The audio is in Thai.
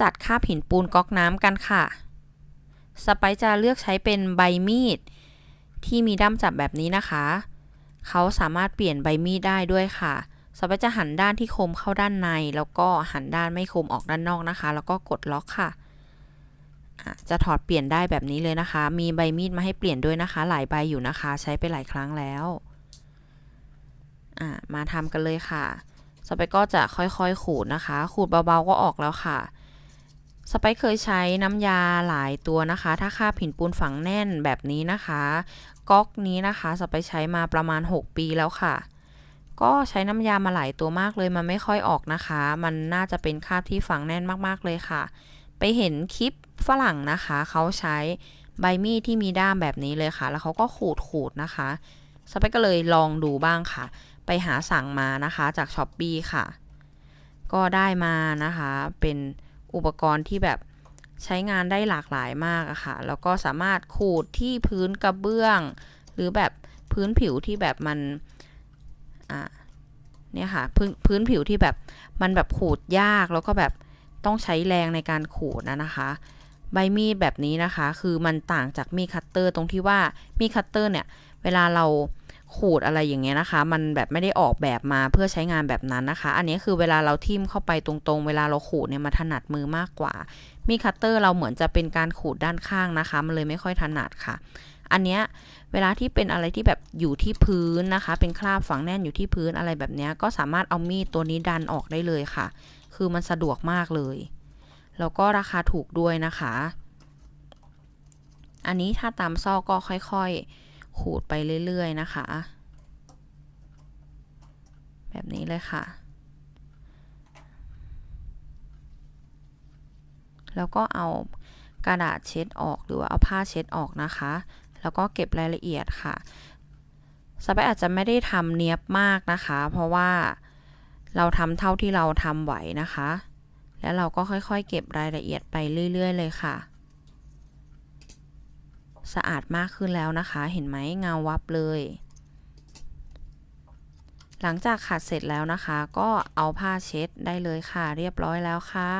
จัดคราบหินปูนก๊อกน้ำกันค่ะ สไปซ์จะเลือกใช้เป็นใบมีด ที่มีด้ามจับแบบนี้นะคะ เขาสามารถเปลี่ยนใบมีดได้ด้วยค่ะ สไปซ์จะหันด้านที่คมเข้าด้านใน แล้วก็หันด้านไม่คมออกด้านนอกนะคะ แล้วก็กดล็อกค่ะจะถอดเปลี่ยนได้แบบนี้เลยนะคะ มีใบมีดมาให้เปลี่ยนด้วยนะคะ หลายใบอยู่นะคะ ใช้ไปหลายครั้งแล้ว มาทำกันเลยค่ะสไปซ์ก็จะค่อยๆ ขูดนะคะ ขูดเบาๆ ก็ออกแล้วค่ะ สไปเคยใช้น้ำยาหลายตัวนะคะ ถ้าคาบหินปูนฝังแน่นแบบนี้นะคะก๊อกนี้นะคะสไปใช้มาประมาณ 6 ปีแล้วค่ะ ก็ใช้น้ำยามาหลายตัวมากเลยมันไม่ค่อยออกนะคะ มันน่าจะเป็นคราบที่ฝังแน่นมากๆเลยค่ะ ไปเห็นคลิปฝรั่งนะคะ เขาใช้ใบมีดที่มีด้ามแบบนี้เลยค่ะ แล้วเขาก็ขูดขูดนะคะสไปก็เลยลองดูบ้างค่ะ ไปหาสั่งมานะคะจาก Shopee ค่ะ ก็ได้มานะคะเป็น อุปกรณ์ที่แบบใช้งานได้หลากหลายมากอะค่ะ แล้วก็สามารถขูดที่พื้นกระเบื้อง หรือแบบพื้นผิวที่แบบมันอะเนี่ยค่ะพื้นพื้นผิวที่แบบมันแบบขูดยากแล้วก็แบบต้องใช้แรงในการขูดนะนะคะ ใบมีดแบบนี้นะคะ คือมันต่างจากมีดคัตเตอร์ตรงที่ว่ามีดคัตเตอร์เนี่ย เวลาเรา ขูดอะไรอย่างเงี้ยนะคะ มันแบบไม่ได้ออกแบบมาเพื่อใช้งานแบบนั้นนะคะ อันนี้คือเวลาเราทิ่มเข้าไปตรงๆ เวลาเราขูดเนี่ยมันถนัดมือมากกว่า มีดคัตเตอร์เราเหมือนจะเป็นการขูดด้านข้างนะคะ มันเลยไม่ค่อยถนัดค่ะ อันเนี้ยเวลาที่เป็นอะไรที่แบบอยู่ที่พื้นนะคะ เป็นคราบฝังแน่นอยู่ที่พื้นอะไรแบบเนี้ยก็สามารถเอามีดตัวนี้ดันออกได้เลยค่ะ คือมันสะดวกมากเลย แล้วก็ราคาถูกด้วยนะคะ อันนี้ถ้าตามซอกก็ค่อยๆ ขูดไปเรื่อยๆนะคะ แบบนี้เลยค่ะ แล้วก็เอากระดาษเช็ดออกหรือว่าเอาผ้าเช็ดออกนะคะ แล้วก็เก็บรายละเอียดค่ะสไปอาจจะไม่ได้ทำเนียบมากนะคะ เพราะว่าเราทำเท่าที่เราทำไหวนะคะ แล้วเราก็ค่อยๆ เก็บรายละเอียดไปเรื่อย ๆ เลยค่ะ สะอาดมากขึ้นแล้วนะคะ เห็นไหมเงาวับเลย หลังจากขัดเสร็จแล้วนะคะ ก็เอาผ้าเช็ดได้เลยค่ะ เรียบร้อยแล้วค่ะ